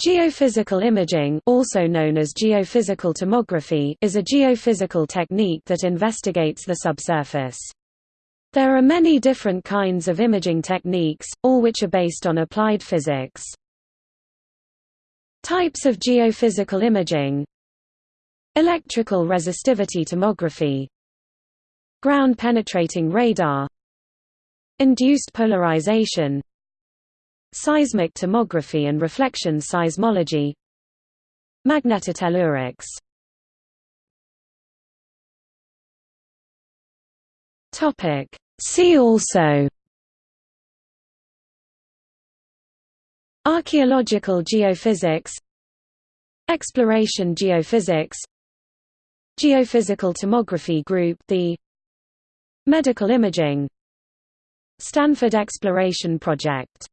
Geophysical imaging also known as geophysical tomography is a geophysical technique that investigates the subsurface. There are many different kinds of imaging techniques, all which are based on applied physics. Types of geophysical imaging Electrical resistivity tomography Ground-penetrating radar Induced polarization Seismic tomography and reflection seismology. Magnetotellurics Topic. See also. Archaeological geophysics. Exploration geophysics. Geophysical tomography group the Medical imaging. Stanford Exploration Project